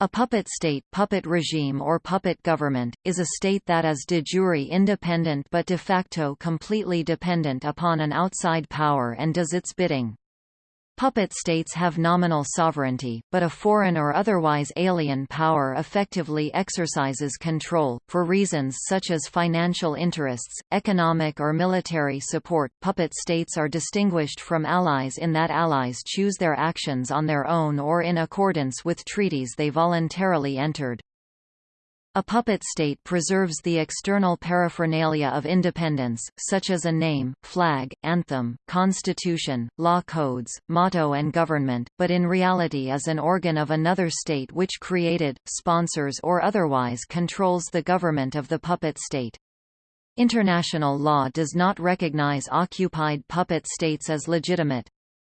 A puppet state puppet regime or puppet government, is a state that is de jure independent but de facto completely dependent upon an outside power and does its bidding. Puppet states have nominal sovereignty, but a foreign or otherwise alien power effectively exercises control, for reasons such as financial interests, economic or military support. Puppet states are distinguished from allies in that allies choose their actions on their own or in accordance with treaties they voluntarily entered. A puppet state preserves the external paraphernalia of independence, such as a name, flag, anthem, constitution, law codes, motto and government, but in reality is an organ of another state which created, sponsors or otherwise controls the government of the puppet state. International law does not recognize occupied puppet states as legitimate.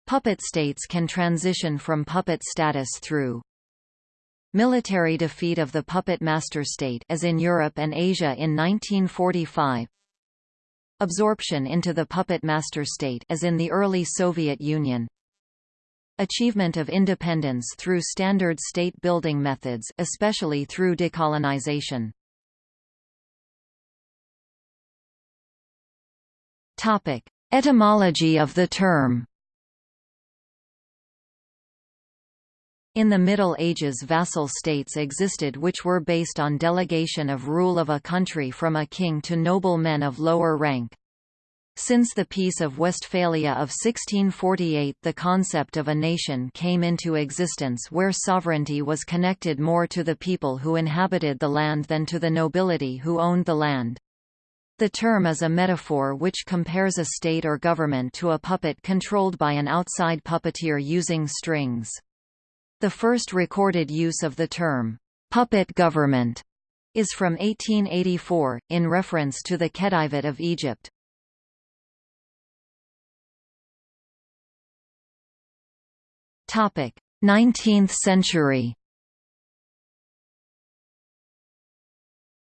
Puppet states can transition from puppet status through Military defeat of the puppet master state as in Europe and Asia in 1945 Absorption into the puppet master state as in the early Soviet Union. Achievement of independence through standard state-building methods especially through decolonization. Topic. Etymology of the term In the Middle Ages vassal states existed which were based on delegation of rule of a country from a king to noble men of lower rank. Since the Peace of Westphalia of 1648 the concept of a nation came into existence where sovereignty was connected more to the people who inhabited the land than to the nobility who owned the land. The term is a metaphor which compares a state or government to a puppet controlled by an outside puppeteer using strings. The first recorded use of the term, puppet government, is from 1884, in reference to the Khedivate of Egypt. Topic: 19th century.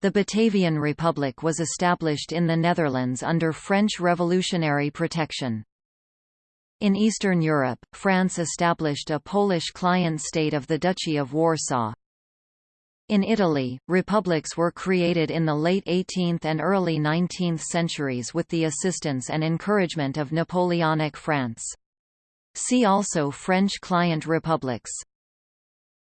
The Batavian Republic was established in the Netherlands under French revolutionary protection. In Eastern Europe, France established a Polish client state of the Duchy of Warsaw. In Italy, republics were created in the late 18th and early 19th centuries with the assistance and encouragement of Napoleonic France. See also French client republics.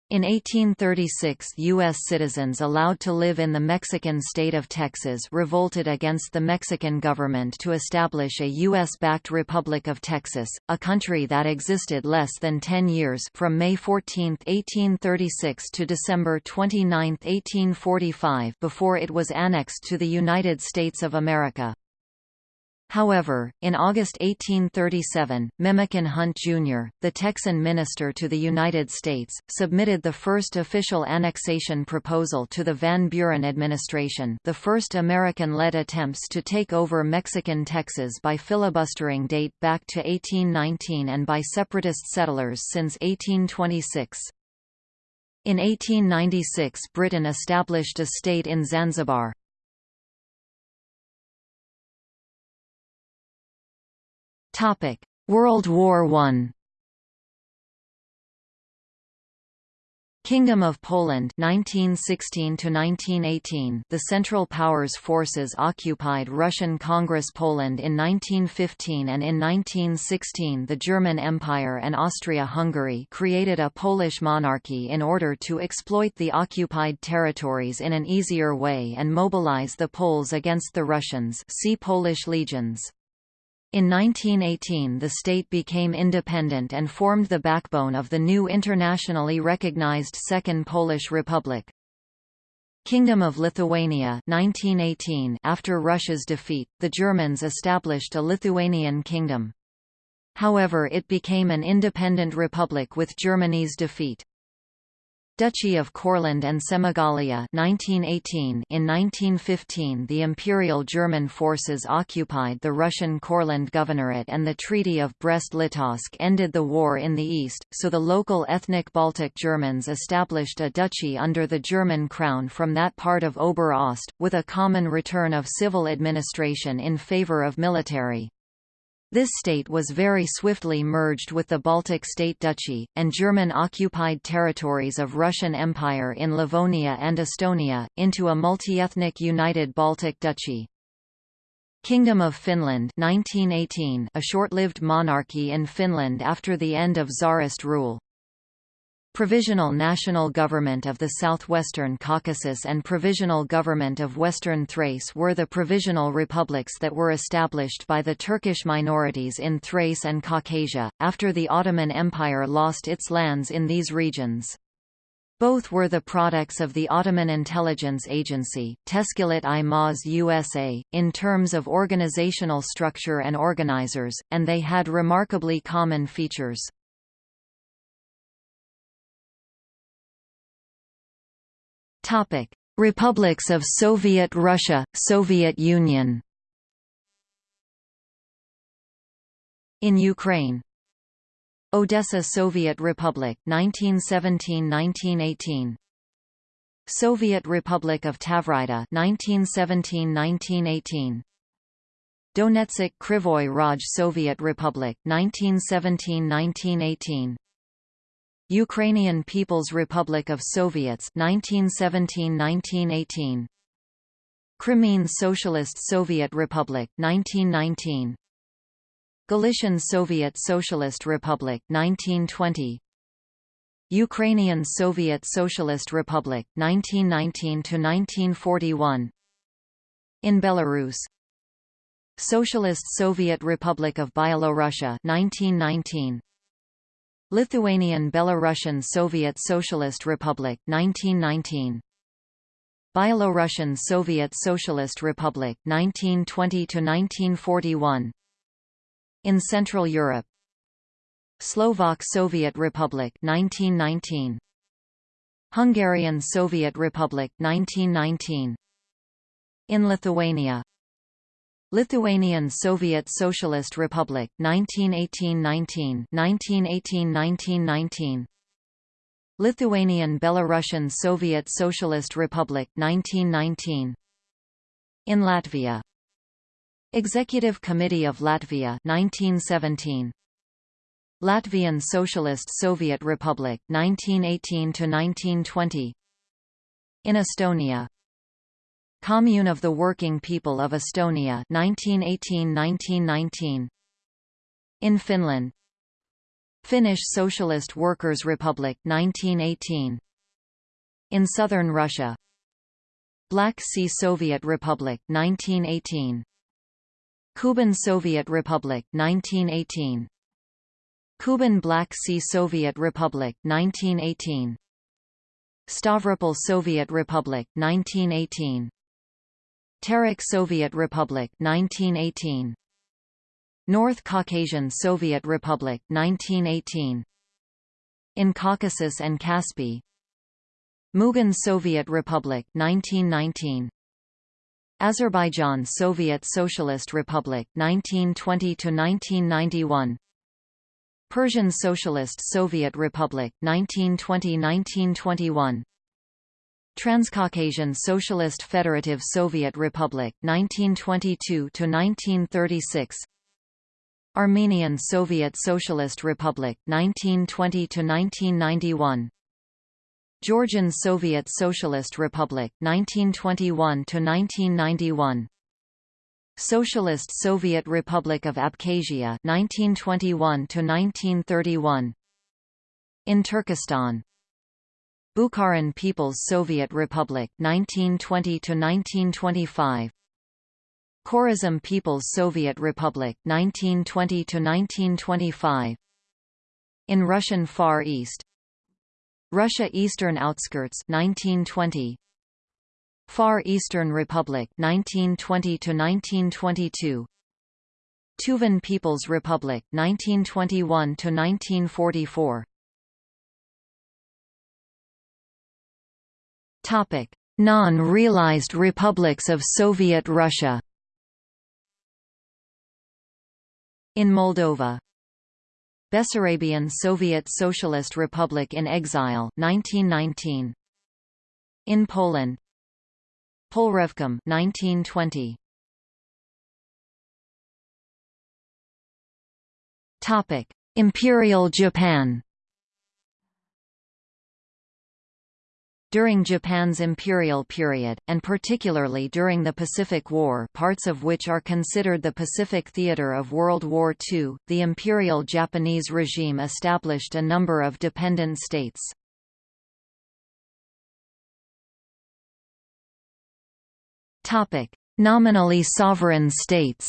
In 1836 U.S. citizens allowed to live in the Mexican state of Texas revolted against the Mexican government to establish a U.S.-backed Republic of Texas, a country that existed less than 10 years from May 14, 1836 to December 29, 1845 before it was annexed to the United States of America. However, in August 1837, Memucan Hunt Jr., the Texan minister to the United States, submitted the first official annexation proposal to the Van Buren administration the first American-led attempts to take over Mexican Texas by filibustering date back to 1819 and by separatist settlers since 1826. In 1896 Britain established a state in Zanzibar. Topic: World War I. Kingdom of Poland 1916 to 1918 The Central Powers forces occupied Russian Congress Poland in 1915 and in 1916 the German Empire and Austria-Hungary created a Polish monarchy in order to exploit the occupied territories in an easier way and mobilize the Poles against the Russians see Polish legions. In 1918 the state became independent and formed the backbone of the new internationally recognized Second Polish Republic. Kingdom of Lithuania 1918 After Russia's defeat, the Germans established a Lithuanian kingdom. However it became an independent republic with Germany's defeat. Duchy of Courland and Semigalia 1918 In 1915 the Imperial German forces occupied the Russian Courland Governorate and the Treaty of Brest-Litovsk ended the war in the east, so the local ethnic Baltic Germans established a duchy under the German crown from that part of Ober-Ost, with a common return of civil administration in favor of military. This state was very swiftly merged with the Baltic State Duchy, and German-occupied territories of Russian Empire in Livonia and Estonia, into a multi-ethnic united Baltic Duchy. Kingdom of Finland 1918, a short-lived monarchy in Finland after the end of Tsarist rule. Provisional National Government of the Southwestern Caucasus and Provisional Government of Western Thrace were the provisional republics that were established by the Turkish minorities in Thrace and Caucasia, after the Ottoman Empire lost its lands in these regions. Both were the products of the Ottoman intelligence agency, Teşkilat-i Mahsusa, in terms of organizational structure and organizers, and they had remarkably common features. Topic: Republics of Soviet Russia, Soviet Union. In Ukraine. Odessa Soviet Republic 1917-1918. Soviet Republic of Tavrida 1917-1918. Donetsk Krivoy Rog Soviet Republic 1917-1918. Ukrainian People's Republic of Soviets 1917–1918 Crimean Socialist Soviet Republic 1919 Galician Soviet Socialist Republic 1920 Ukrainian Soviet Socialist Republic 1919 to 1941 In Belarus. Socialist Soviet Republic of Byelorussia 1919 Lithuanian Belarusian Soviet Socialist Republic 1919 Byelorussian Soviet Socialist Republic 1920 to 1941 In Central Europe. Slovak Soviet Republic 1919 Hungarian Soviet Republic 1919 In Lithuania Lithuanian Soviet Socialist Republic 1918–19 1918–1919 Lithuanian Belarusian Soviet Socialist Republic 1919 In Latvia. Executive Committee of Latvia 1917 Latvian Socialist Soviet Republic 1918 to 1920 In Estonia Commune of the Working People of Estonia 1918–1919 In Finland. Finnish Socialist Workers' Republic 1918 In southern Russia. Black Sea Soviet Republic 1918 Kuban Soviet Republic 1918 Kuban Black Sea Soviet Republic 1918 Stavropol Soviet Republic 1918 Terek Soviet Republic 1918 North Caucasian Soviet Republic 1918 In Caucasus and Caspi. Mugan Soviet Republic 1919 Azerbaijan Soviet Socialist Republic 1920 to 1991 Persian Socialist Soviet Republic 1920-1921 Transcaucasian Socialist Federative Soviet Republic 1922 to 1936 Armenian Soviet Socialist Republic 1920 to 1991 Georgian Soviet Socialist Republic 1921 to 1991 Socialist Soviet Republic of Abkhazia 1921 to 1931 In Turkestan Bukharan People's Soviet Republic 1920 to 1925 Khorazm People's Soviet Republic 1920 to 1925 In Russian Far East. Russia Eastern Outskirts 1920 Far Eastern Republic 1920 to 1922 Tuvan People's Republic 1921 to 1944 Non-realized republics of Soviet Russia. In Moldova. Bessarabian Soviet Socialist Republic in exile 1919 In Poland. Polrevcom 1920 Topic: Imperial Japan. During Japan's imperial period, and particularly during the Pacific War parts of which are considered the Pacific theater of World War II, the Imperial Japanese regime established a number of dependent states. Nominally sovereign states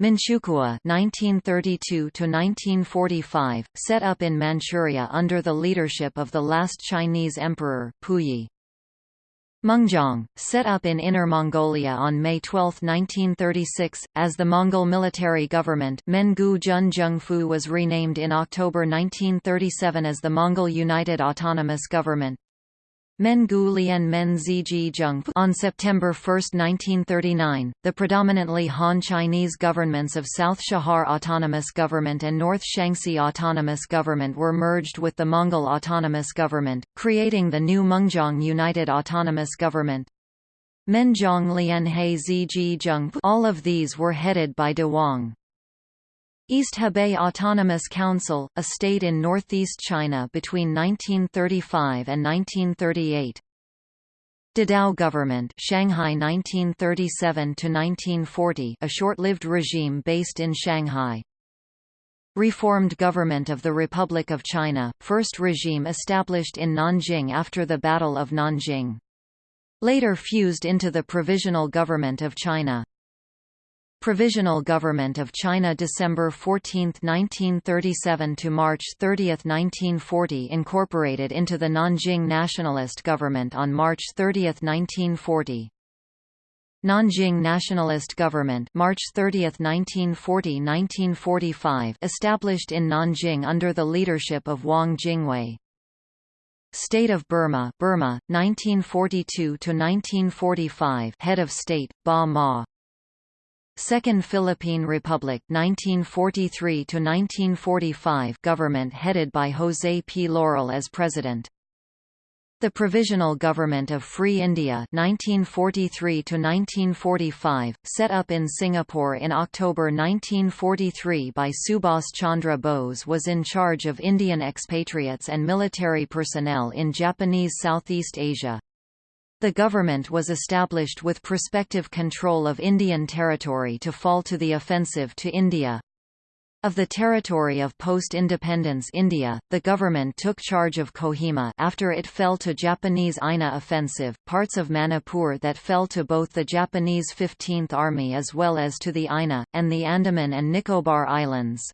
Manchukuo (1932–1945), set up in Manchuria under the leadership of the last Chinese emperor Puyi. Mengjiang, set up in Inner Mongolia on May 12, 1936, as the Mongol military government Mengu Jun was renamed in October 1937 as the Mongol United Autonomous Government. Mengu Lian Men Ziji Zheng on September 1, 1939, the predominantly Han Chinese governments of South Chahar Autonomous Government and North Shaanxi Autonomous Government were merged with the Mongol Autonomous Government, creating the new Mengjiang United Autonomous Government. Menjiang Lian He Ziji Zheng all of these were headed by De Wang. East Hebei Autonomous Council, a state in northeast China between 1935 and 1938. Dadao government Shanghai 1937 to 1940 a short-lived regime based in Shanghai. Reformed Government of the Republic of China, first regime established in Nanjing after the Battle of Nanjing. Later fused into the Provisional Government of China. Provisional Government of China December 14, 1937 to March 30, 1940 incorporated into the Nanjing Nationalist Government on March 30, 1940. Nanjing Nationalist Government March 30, 1940–1945 established in Nanjing under the leadership of Wang Jingwei. State of Burma Burma 1942–1945 Head of State Ba Maw Second Philippine Republic 1943 to 1945 government headed by José P. Laurel as president. The Provisional Government of Free India 1943 to 1945 set up in Singapore in October 1943 by Subhas Chandra Bose was in charge of Indian expatriates and military personnel in Japanese Southeast Asia. The government was established with prospective control of Indian territory to fall to the offensive to India. Of the territory of post-independence India, the government took charge of Kohima after it fell to Japanese INA offensive, parts of Manipur that fell to both the Japanese 15th Army as well as to the INA, and the Andaman and Nicobar Islands.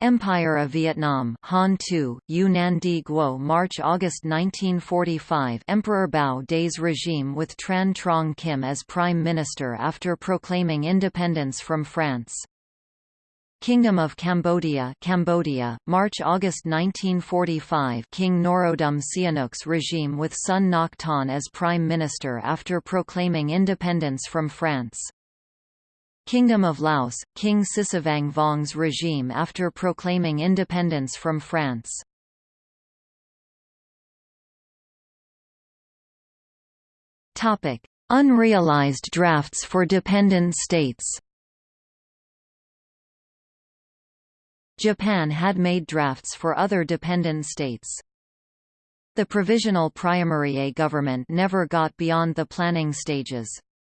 Empire of Vietnam Han Tu, Yunnan Di Guo March-August 1945 Emperor Bao Dai's regime with Tran Trong Kim as Prime Minister after proclaiming independence from France. Kingdom of Cambodia Cambodia, March-August 1945 King Norodom Sihanouk's regime with Sun Ngoc Ton as Prime Minister after proclaiming independence from France. Kingdom of Laos, King Sisavang Vong's regime after proclaiming independence from France. Topic: Unrealized drafts for dependent states Japan had made drafts for other dependent states. The Provisional Priamurye government never got beyond the planning stages.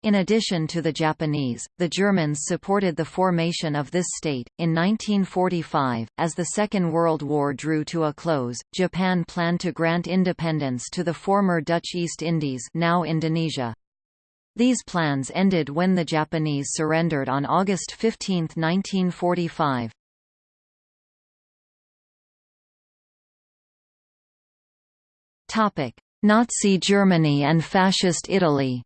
In addition to the Japanese, the Germans supported the formation of this state. In 1945, as the Second World War drew to a close, Japan planned to grant independence to the former Dutch East Indies, now Indonesia. These plans ended when the Japanese surrendered on August 15, 1945. Topic: Nazi Germany and Fascist Italy.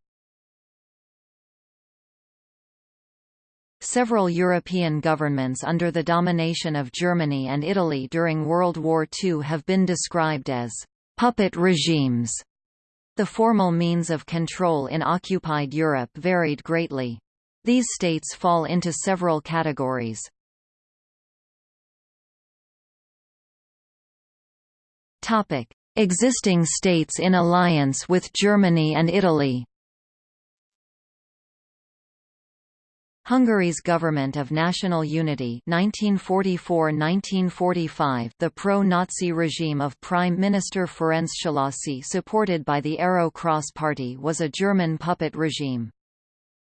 Several European governments under the domination of Germany and Italy during World War II have been described as puppet regimes. The formal means of control in occupied Europe varied greatly. These states fall into several categories. Topic: Existing states in alliance with Germany and Italy. Hungary's Government of National Unity 1944–1945 the pro-Nazi regime of Prime Minister Ferenc Szalasi supported by the Arrow Cross Party was a German puppet regime.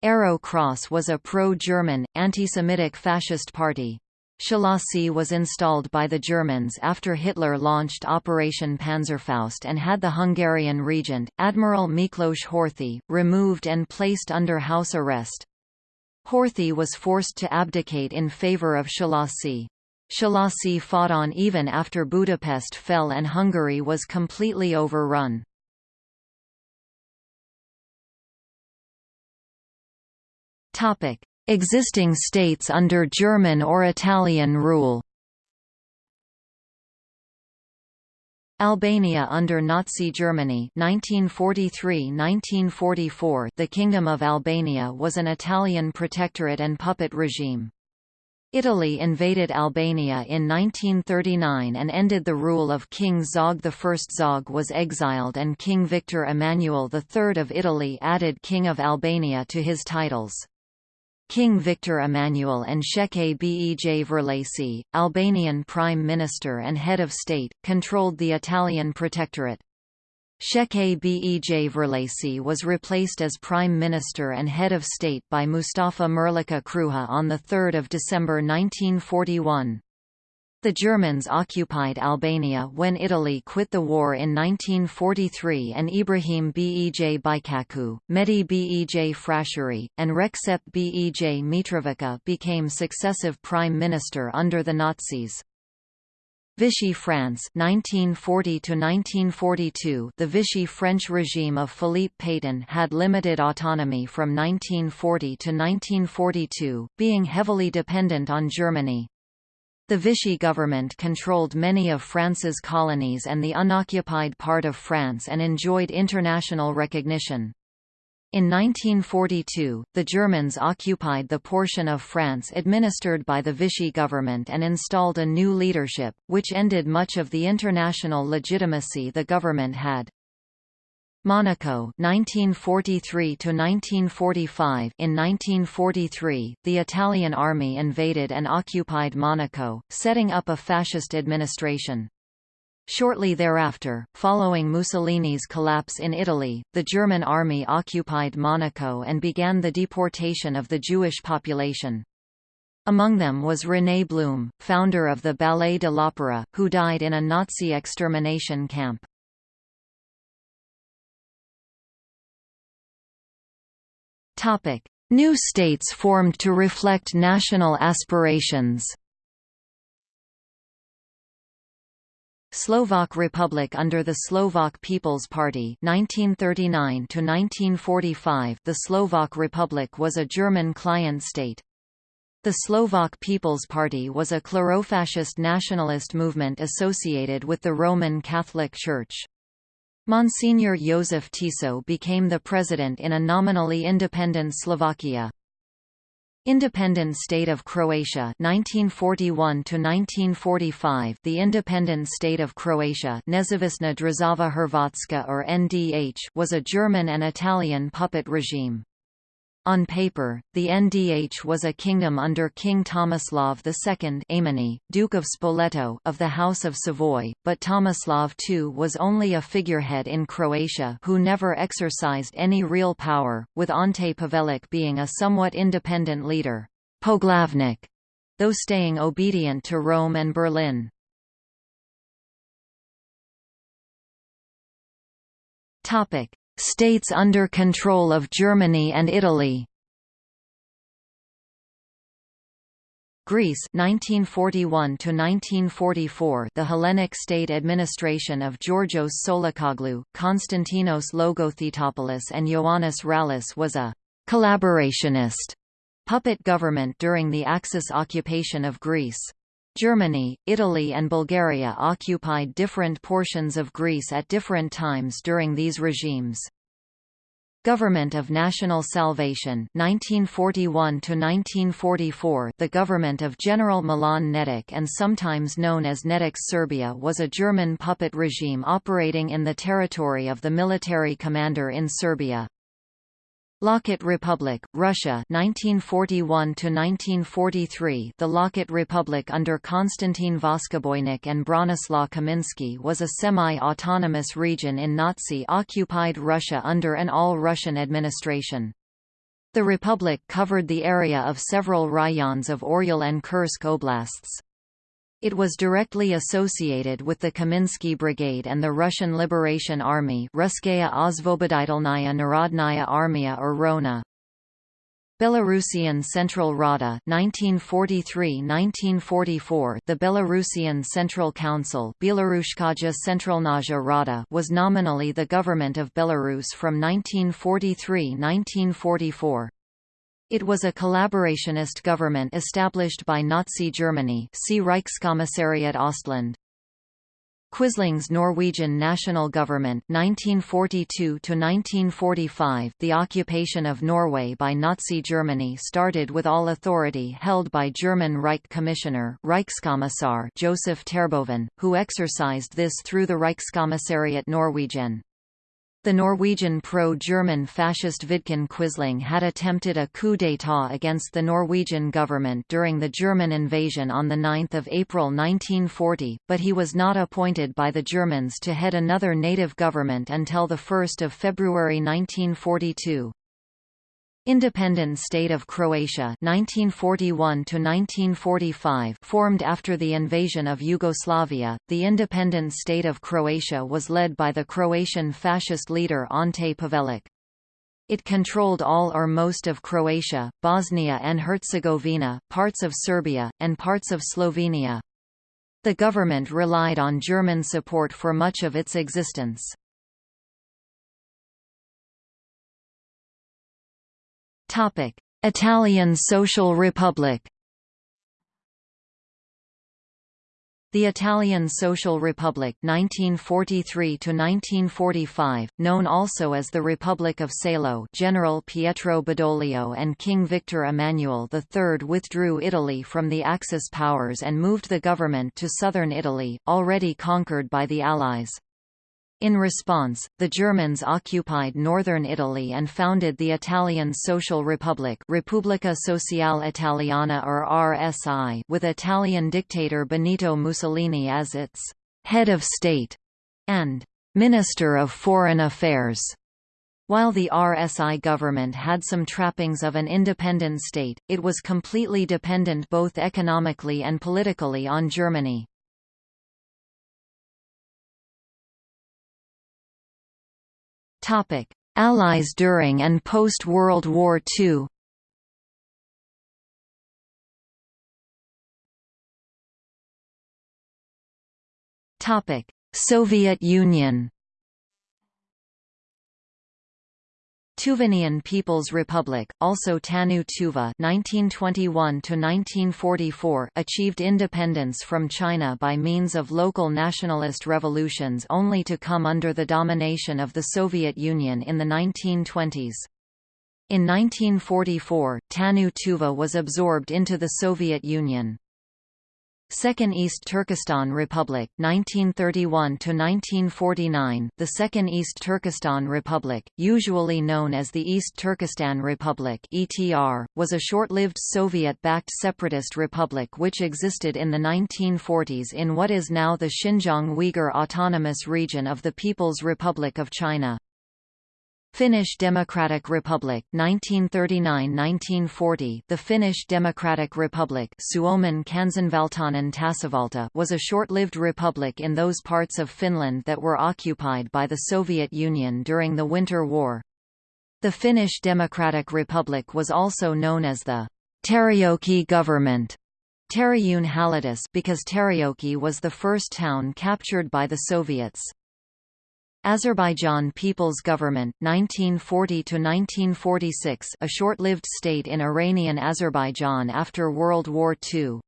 Arrow Cross was a pro-German, anti-Semitic fascist party. Szalasi was installed by the Germans after Hitler launched Operation Panzerfaust and had the Hungarian regent, Admiral Miklos Horthy, removed and placed under house arrest. Horthy was forced to abdicate in favour of Szalasi. Szalasi fought on even after Budapest fell and Hungary was completely overrun. Existing states under German or Italian rule Albania under Nazi Germany 1943–1944 The Kingdom of Albania was an Italian protectorate and puppet regime. Italy invaded Albania in 1939 and ended the rule of King Zog I. Zog was exiled and King Victor Emmanuel III of Italy added King of Albania to his titles. King Victor Emmanuel and Sheke Bej Verlasi, Albanian Prime Minister and Head of State, controlled the Italian Protectorate. Sheke Bej Verlasi was replaced as Prime Minister and Head of State by Mustafa Merlika Kruha on 3 December 1941. The Germans occupied Albania when Italy quit the war in 1943 and Ibrahim Bej Bajkaku, Mehdi Bej Frashëri, and Recep Bej Mitrovica became successive prime minister under the Nazis. Vichy France 1940 1942 The Vichy French regime of Philippe Pétain had limited autonomy from 1940 to 1942, being heavily dependent on Germany. The Vichy government controlled many of France's colonies and the unoccupied part of France and enjoyed international recognition. In 1942, the Germans occupied the portion of France administered by the Vichy government and installed a new leadership, which ended much of the international legitimacy the government had. Monaco 1943 to 1945 In 1943 the Italian army invaded and occupied Monaco setting up a fascist administration Shortly thereafter, following Mussolini's collapse in Italy, the German army occupied Monaco and began the deportation of the Jewish population. Among them was René Blum, founder of the Ballet de l'Opéra, who died in a Nazi extermination camp. Topic: New states formed to reflect national aspirations. Slovak Republic under the Slovak People's Party 1939 to 1945 The Slovak Republic was a German client state. The Slovak People's Party was a clerofascist nationalist movement associated with the Roman Catholic Church. Monsignor Jozef Tiso became the president in a nominally independent Slovakia. Independent State of Croatia 1941 1945 The Independent State of Croatia Nezavisna Hrvatska or NDH was a German and Italian puppet regime. On paper, the NDH was a kingdom under King Tomislav II Duke of Spoleto of the House of Savoy, but Tomislav II was only a figurehead in Croatia who never exercised any real power, with Ante Pavelić being a somewhat independent leader Poglavnik, though staying obedient to Rome and Berlin. Topic: States under control of Germany and Italy Greece 1941 to 1944 The Hellenic state administration of Georgios Tsolakoglou, Konstantinos Logothetopoulos and Ioannis Rallis was a collaborationist puppet government during the Axis occupation of Greece. Germany, Italy and Bulgaria occupied different portions of Greece at different times during these regimes. Government of National Salvation 1941 1944 The government of General Milan Nedic and sometimes known as Nedic's Serbia was a German puppet regime operating in the territory of the military commander in Serbia. Lokot Republic, Russia 1941 to 1943 The Lokot Republic under Konstantin Voskoboynik and Bronislaw Kaminsky was a semi-autonomous region in Nazi-occupied Russia under an all-Russian administration. The republic covered the area of several rayons of Oryol and Kursk oblasts. It was directly associated with the Kaminsky Brigade and the Russian Liberation Army Russkaya Osvoboditelnaya Narodnaya Armia or Rona. Belarusian Central Rada 1943–1944 The Belarusian Central Council Centralnaja Rada was nominally the government of Belarus from 1943–1944. It was a collaborationist government established by Nazi Germany see Reichskommissariat Ostland. Quisling's Norwegian national government 1942 1945 The occupation of Norway by Nazi Germany started with all authority held by German Reich Commissioner Reichskommissar Joseph Terboven, who exercised this through the Reichskommissariat Norwegen. The Norwegian pro-German fascist Vidkun Quisling had attempted a coup d'état against the Norwegian government during the German invasion on 9 April 1940, but he was not appointed by the Germans to head another native government until 1 February 1942. Independent State of Croatia 1941 1945 formed after the invasion of Yugoslavia. The independent state of Croatia was led by the Croatian fascist leader Ante Pavelic. It controlled all or most of Croatia, Bosnia and Herzegovina, parts of Serbia, and parts of Slovenia. The government relied on German support for much of its existence. Topic: Italian Social Republic. The Italian Social Republic 1943 1945, known also as the Republic of Salo General Pietro Badoglio and King Victor Emmanuel III withdrew Italy from the Axis powers and moved the government to southern Italy, already conquered by the Allies. In response, the Germans occupied northern Italy and founded the Italian Social Republic Repubblica Sociale Italiana or RSI with Italian dictator Benito Mussolini as its «head of state» and «minister of foreign affairs». While the RSI government had some trappings of an independent state, it was completely dependent both economically and politically on Germany. Topic: Allies during and post-World War II. Topic: Soviet Union. Tuvanian People's Republic, also Tanu Tuva (1921–1944), achieved independence from China by means of local nationalist revolutions, only to come under the domination of the Soviet Union in the 1920s. In 1944, Tanu Tuva was absorbed into the Soviet Union. Second East Turkestan Republic 1931 to 1949 The Second East Turkestan Republic usually known as the East Turkestan Republic ETR was a short-lived Soviet-backed separatist republic which existed in the 1940s in what is now the Xinjiang Uyghur Autonomous Region of the People's Republic of China Finnish Democratic Republic 1939–1940 The Finnish Democratic Republic Suomen kansanvaltainen tasavalta was a short-lived republic in those parts of Finland that were occupied by the Soviet Union during the Winter War. The Finnish Democratic Republic was also known as the Terijoki government because Terijoki was the first town captured by the Soviets. Azerbaijan People's Government 1940–1946 a short-lived state in Iranian Azerbaijan after World War II.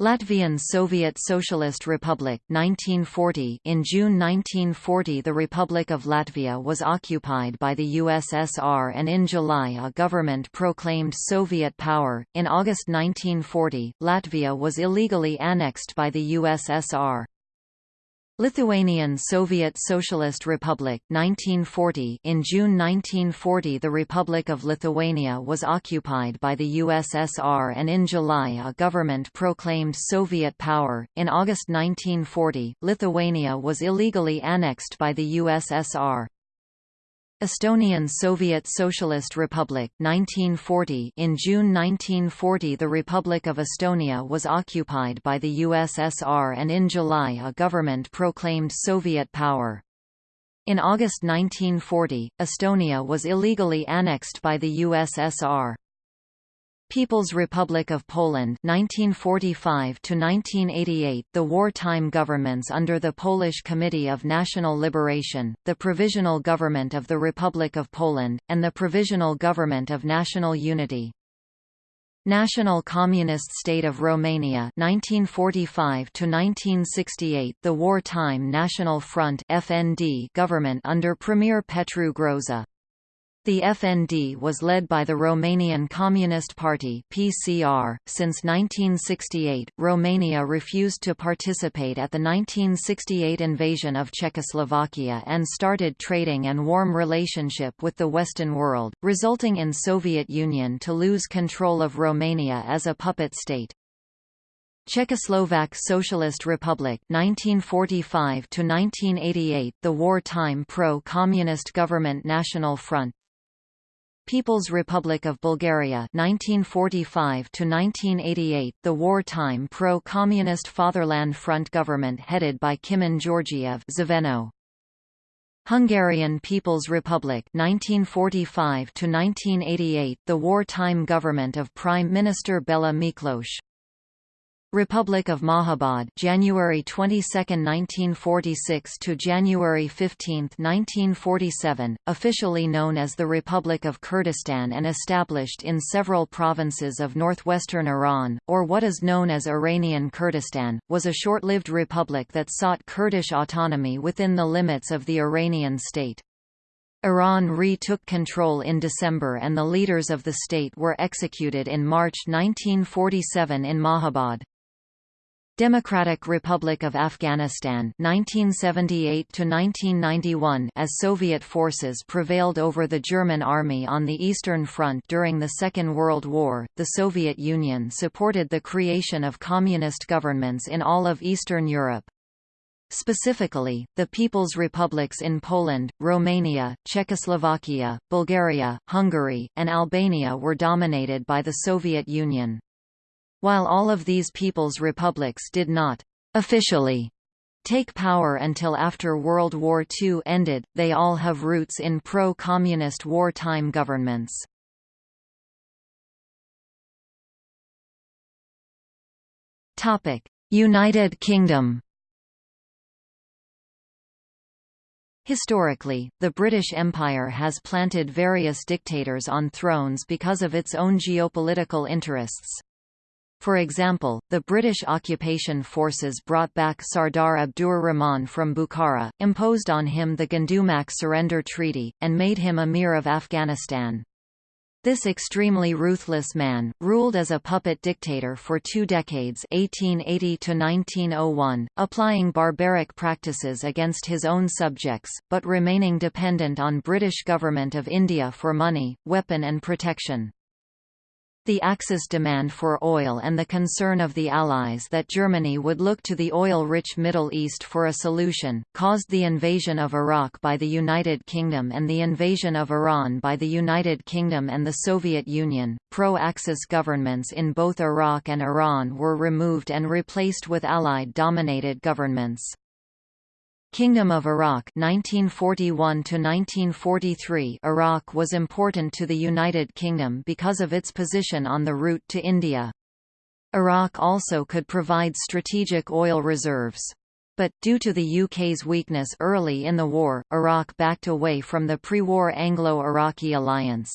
Latvian Soviet Socialist Republic 1940 In June 1940 the Republic of Latvia was occupied by the USSR and in July a government proclaimed Soviet power. In August 1940, Latvia was illegally annexed by the USSR. Lithuanian Soviet Socialist Republic 1940 In June 1940 the Republic of Lithuania was occupied by the USSR and in July a government proclaimed Soviet power. In August 1940, Lithuania was illegally annexed by the USSR. Estonian Soviet Socialist Republic 1940 In June 1940 the Republic of Estonia was occupied by the USSR and in July a government proclaimed Soviet power. In August 1940, Estonia was illegally annexed by the USSR. People's Republic of Poland 1945 to 1988 the wartime governments under the Polish Committee of National Liberation the Provisional Government of the Republic of Poland and the Provisional Government of National Unity. National Communist State of Romania 1945 to 1968 the wartime National Front FND government under Premier Petru Groza the FND was led by the Romanian Communist Party (PCR). Since 1968, Romania refused to participate at the 1968 invasion of Czechoslovakia and started trading and warm relationship with the Western world, resulting in Soviet Union to lose control of Romania as a puppet state. Czechoslovak Socialist Republic 1945 to 1988 the wartime pro-communist government National Front People's Republic of Bulgaria 1945 to 1988 the wartime pro-communist Fatherland Front government headed by Kimon Georgiev Zveno. Hungarian People's Republic 1945 to 1988 the wartime government of Prime Minister Bela Miklos Republic of Mahabad January 22, 1946 to January 15, 1947, officially known as the Republic of Kurdistan and established in several provinces of northwestern Iran, or what is known as Iranian Kurdistan, was a short-lived republic that sought Kurdish autonomy within the limits of the Iranian state. Iran re-took control in December and the leaders of the state were executed in March 1947 in Mahabad. Democratic Republic of Afghanistan 1978 to 1991 as Soviet forces prevailed over the German army on the Eastern Front during the Second World War the Soviet Union supported the creation of communist governments in all of Eastern Europe Specifically, the People's Republics in Poland, Romania, Czechoslovakia, Bulgaria, Hungary, and Albania were dominated by the Soviet Union. While all of these people's republics did not officially take power until after World War II ended, they all have roots in pro-communist wartime governments. United Kingdom Historically, the British Empire has planted various dictators on thrones because of its own geopolitical interests. For example, the British occupation forces brought back Sardar Abdur Rahman from Bukhara, imposed on him the Gandamak Surrender Treaty, and made him Emir of Afghanistan. This extremely ruthless man, ruled as a puppet dictator for two decades 1880 -1901, applying barbaric practices against his own subjects, but remaining dependent on British Government of India for money, weapon and protection. The Axis demand for oil and the concern of the Allies that Germany would look to the oil-rich Middle East for a solution, caused the invasion of Iraq by the United Kingdom and the invasion of Iran by the United Kingdom and the Soviet Union. Pro-Axis governments in both Iraq and Iran were removed and replaced with Allied-dominated governments. Kingdom of Iraq 1941 to 1943 Iraq was important to the United Kingdom because of its position on the route to India. Iraq also could provide strategic oil reserves. But, due to the UK's weakness early in the war, Iraq backed away from the pre-war Anglo-Iraqi alliance.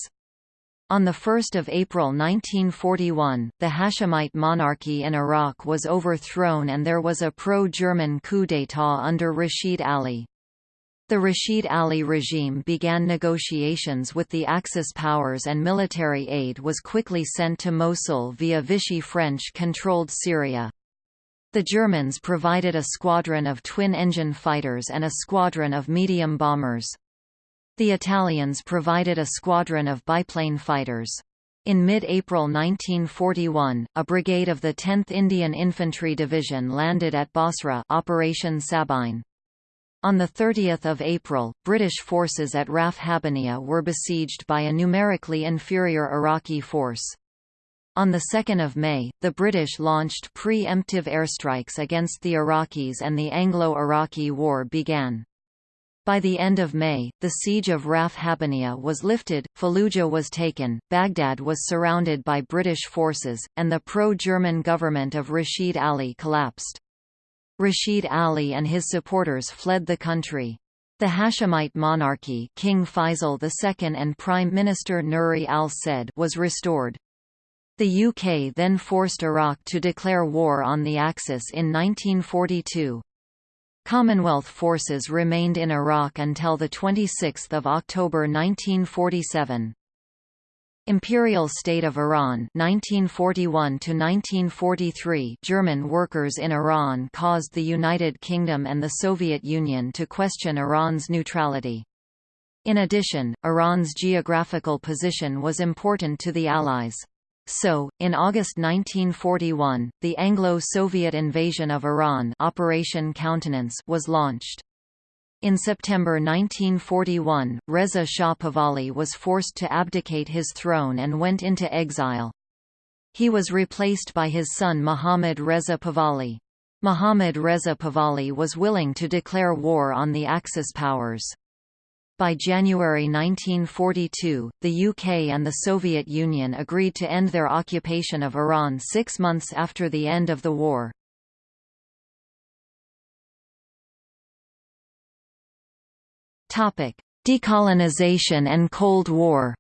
On 1 April 1941, the Hashemite monarchy in Iraq was overthrown and there was a pro-German coup d'état under Rashid Ali. The Rashid Ali regime began negotiations with the Axis powers and military aid was quickly sent to Mosul via Vichy French-controlled Syria. The Germans provided a squadron of twin-engine fighters and a squadron of medium bombers. The Italians provided a squadron of biplane fighters. In mid-April 1941, a brigade of the 10th Indian Infantry Division landed at Basra Operation Sabine. On 30 April, British forces at Raf Habbaniya were besieged by a numerically inferior Iraqi force. On 2 May, the British launched pre-emptive airstrikes against the Iraqis and the Anglo-Iraqi War began. By the end of May, the siege of Raf Habbaniya was lifted, Fallujah was taken, Baghdad was surrounded by British forces, and the pro-German government of Rashid Ali collapsed. Rashid Ali and his supporters fled the country. The Hashemite monarchy King Faisal II and Prime Minister Nuri al-Said was restored. The UK then forced Iraq to declare war on the Axis in 1942. Commonwealth forces remained in Iraq until 26 October 1947. Imperial State of Iran 1941 1943 German workers in Iran caused the United Kingdom and the Soviet Union to question Iran's neutrality. In addition, Iran's geographical position was important to the Allies. So, in August 1941, the Anglo-Soviet invasion of Iran Operation Countenance was launched. In September 1941, Reza Shah Pahlavi was forced to abdicate his throne and went into exile. He was replaced by his son Mohammad Reza Pahlavi. Mohammad Reza Pahlavi was willing to declare war on the Axis powers. By January 1942, the UK and the Soviet Union agreed to end their occupation of Iran six months after the end of the war. Decolonization and Cold War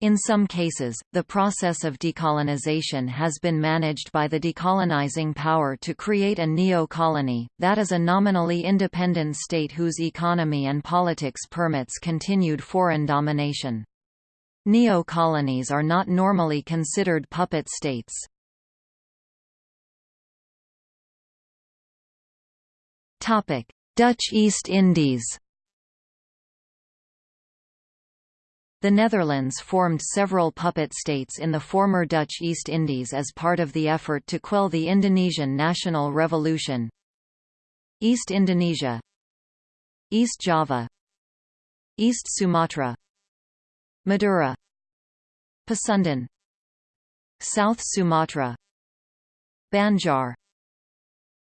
In some cases, the process of decolonization has been managed by the decolonizing power to create a neo-colony, that is a nominally independent state whose economy and politics permits continued foreign domination. Neo-colonies are not normally considered puppet states. Dutch East Indies The Netherlands formed several puppet states in the former Dutch East Indies as part of the effort to quell the Indonesian national revolution. East Indonesia East Java East Sumatra Madura Pasundan South Sumatra Banjar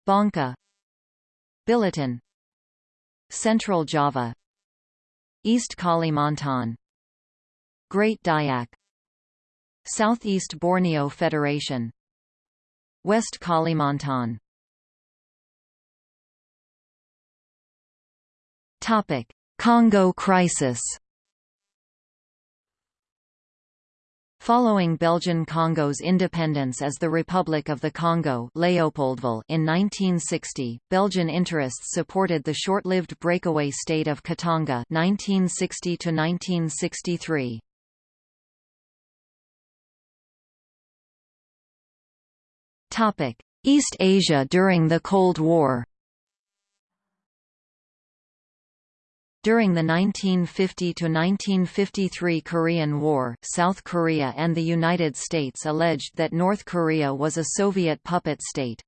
Bangka Billiton Central Java East Kalimantan Great Dayak. Southeast Borneo Federation. West Kalimantan. Topic: Congo crisis. Following Belgian Congo's independence as the Republic of the Congo Leopoldville in 1960, Belgian interests supported the short-lived breakaway state of Katanga 1960 1963. East Asia during the Cold War During the 1950–1953 Korean War, South Korea and the United States alleged that North Korea was a Soviet puppet state.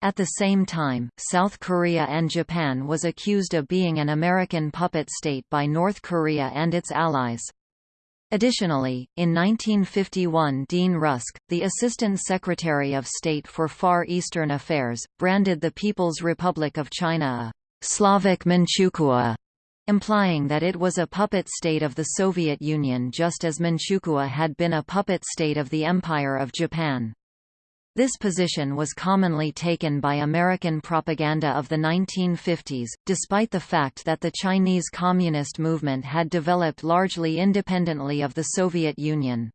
At the same time, South Korea and Japan was accused of being an American puppet state by North Korea and its allies. Additionally, in 1951 Dean Rusk, the Assistant Secretary of State for Far Eastern Affairs, branded the People's Republic of China a «Slavic Manchukuo», implying that it was a puppet state of the Soviet Union just as Manchukuo had been a puppet state of the Empire of Japan. This position was commonly taken by American propaganda of the 1950s, despite the fact that the Chinese Communist movement had developed largely independently of the Soviet Union.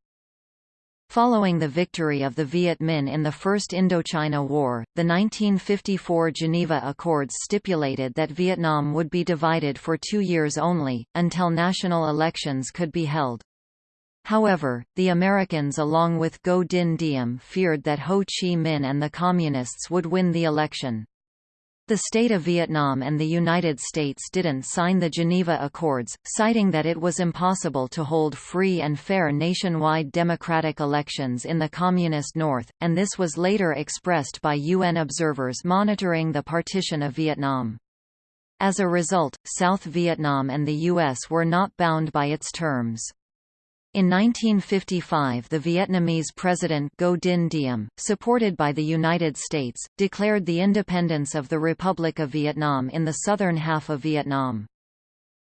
Following the victory of the Viet Minh in the First Indochina War, the 1954 Geneva Accords stipulated that Vietnam would be divided for two years only, until national elections could be held. However, the Americans along with Ngo Dinh Diem feared that Ho Chi Minh and the Communists would win the election. The state of Vietnam and the United States didn't sign the Geneva Accords, citing that it was impossible to hold free and fair nationwide democratic elections in the Communist North, and this was later expressed by UN observers monitoring the partition of Vietnam. As a result, South Vietnam and the U.S. were not bound by its terms. In 1955 the Vietnamese President Ngo Dinh Diem, supported by the United States, declared the independence of the Republic of Vietnam in the southern half of Vietnam.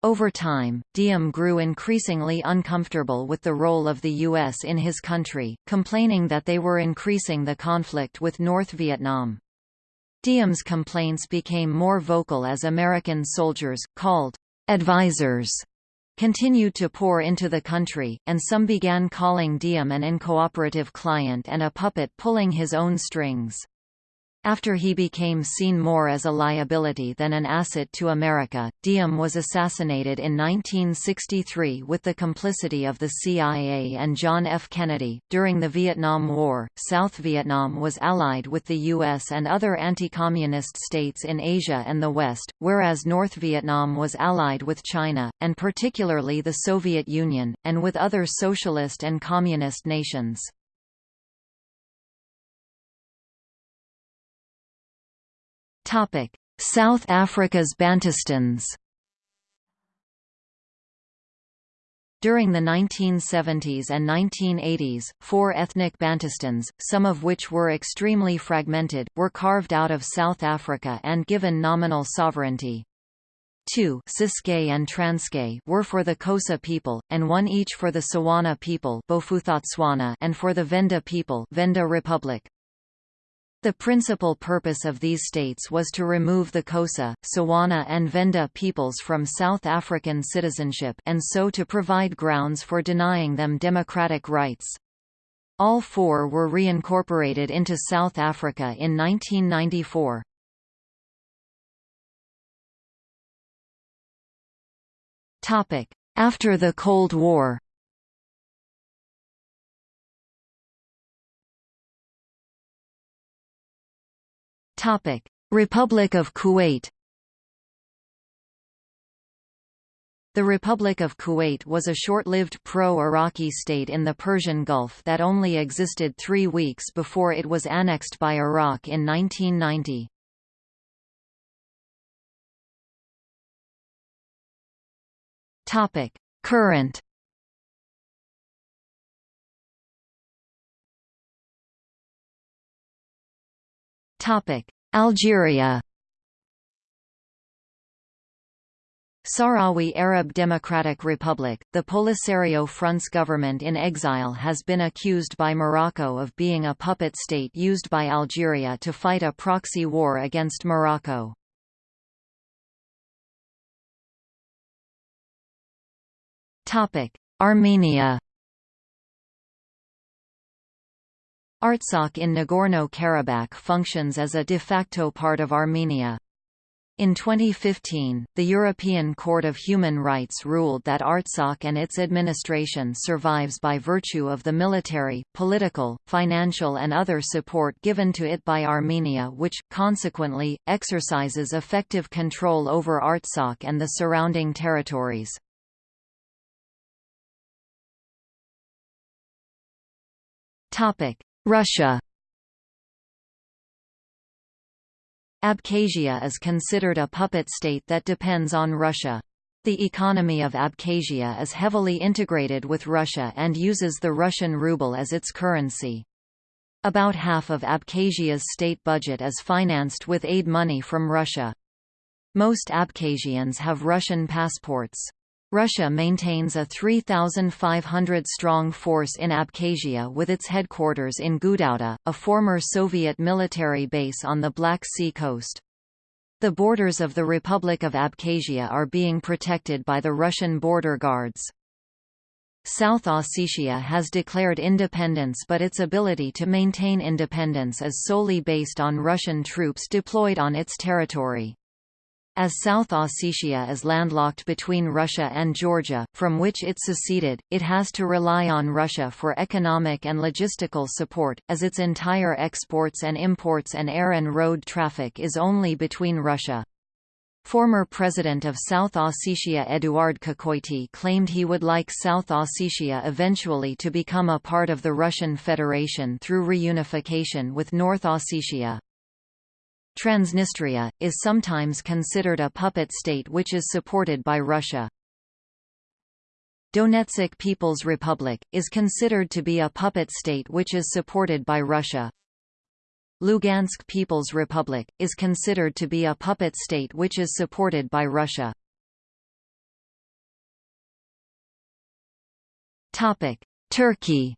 Over time, Diem grew increasingly uncomfortable with the role of the U.S. in his country, complaining that they were increasing the conflict with North Vietnam. Diem's complaints became more vocal as American soldiers, called advisors, continued to pour into the country, and some began calling Diem an incooperative client and a puppet pulling his own strings. After he became seen more as a liability than an asset to America, Diem was assassinated in 1963 with the complicity of the CIA and John F. Kennedy. During the Vietnam War, South Vietnam was allied with the U.S. and other anti-communist states in Asia and the West, whereas North Vietnam was allied with China, and particularly the Soviet Union, and with other socialist and communist nations. Topic: South Africa's Bantustans. During the 1970s and 1980s, four ethnic Bantustans, some of which were extremely fragmented, were carved out of South Africa and given nominal sovereignty. Two Ciskei and Transkei were for the Xhosa people, and one each for the Tswana people and for the Venda people Venda Republic. The principal purpose of these states was to remove the Xhosa, Tswana and Venda peoples from South African citizenship and so to provide grounds for denying them democratic rights. All four were reincorporated into South Africa in 1994. After the Cold War Topic: Republic of Kuwait. The Republic of Kuwait was a short-lived pro-Iraqi state in the Persian Gulf that only existed three weeks before it was annexed by Iraq in 1990. Current Algeria Sahrawi Arab Democratic Republic, the Polisario Front's government in exile has been accused by Morocco of being a puppet state used by Algeria to fight a proxy war against Morocco. Armenia Artsakh in Nagorno-Karabakh functions as a de facto part of Armenia. In 2015, the European Court of Human Rights ruled that Artsakh and its administration survives by virtue of the military, political, financial and other support given to it by Armenia which, consequently, exercises effective control over Artsakh and the surrounding territories. Russia Abkhazia is considered a puppet state that depends on Russia. The economy of Abkhazia is heavily integrated with Russia and uses the Russian ruble as its currency. About half of Abkhazia's state budget is financed with aid money from Russia. Most Abkhazians have Russian passports. Russia maintains a 3,500-strong force in Abkhazia with its headquarters in Gudauta, a former Soviet military base on the Black Sea coast. The borders of the Republic of Abkhazia are being protected by the Russian border guards. South Ossetia has declared independence but its ability to maintain independence is solely based on Russian troops deployed on its territory. As South Ossetia is landlocked between Russia and Georgia, from which it seceded, it has to rely on Russia for economic and logistical support, as its entire exports and imports and air and road traffic is only between Russia. Former president of South Ossetia Eduard Kokoity claimed he would like South Ossetia eventually to become a part of the Russian Federation through reunification with North Ossetia. Transnistria, is sometimes considered a puppet state which is supported by Russia. Donetsk People's Republic, is considered to be a puppet state which is supported by Russia. Lugansk People's Republic, is considered to be a puppet state which is supported by Russia. Turkey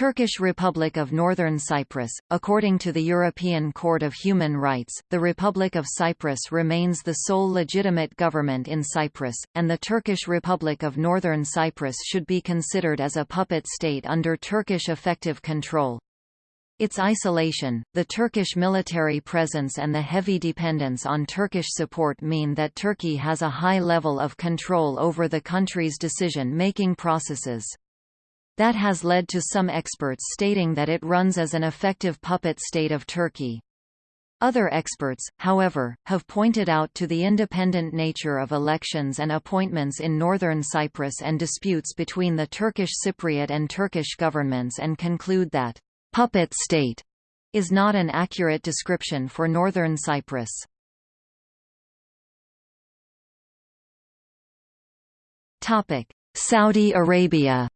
Turkish Republic of Northern Cyprus. According to the European Court of Human Rights, the Republic of Cyprus remains the sole legitimate government in Cyprus, and the Turkish Republic of Northern Cyprus should be considered as a puppet state under Turkish effective control. Its isolation, the Turkish military presence and the heavy dependence on Turkish support mean that Turkey has a high level of control over the country's decision-making processes. That has led to some experts stating that it runs as an effective puppet state of Turkey. Other experts, however, have pointed out to the independent nature of elections and appointments in northern Cyprus and disputes between the Turkish Cypriot and Turkish governments and conclude that «puppet state» is not an accurate description for northern Cyprus. Saudi Arabia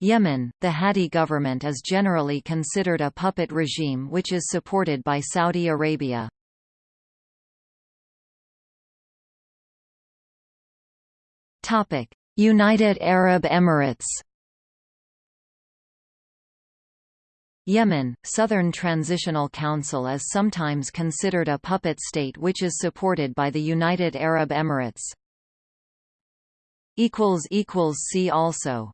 Yemen, the Hadi government is generally considered a puppet regime which is supported by Saudi Arabia. United Arab Emirates Yemen, Southern Transitional Council is sometimes considered a puppet state which is supported by the United Arab Emirates. See also